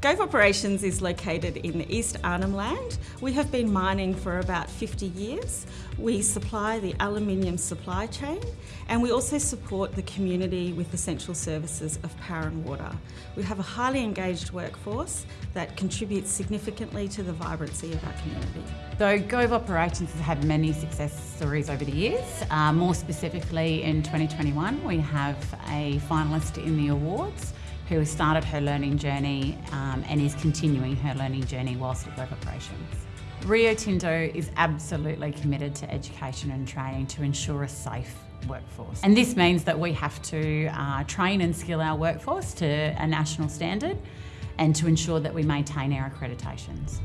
Gove Operations is located in the East Arnhem Land. We have been mining for about 50 years. We supply the aluminium supply chain and we also support the community with essential services of power and water. We have a highly engaged workforce that contributes significantly to the vibrancy of our community. So Gove Operations has had many success stories over the years. Uh, more specifically in 2021 we have a finalist in the awards who has started her learning journey um, and is continuing her learning journey whilst at Gove Operations. Rio Tinto is absolutely committed to education and training to ensure a safe workforce. And this means that we have to uh, train and skill our workforce to a national standard and to ensure that we maintain our accreditations.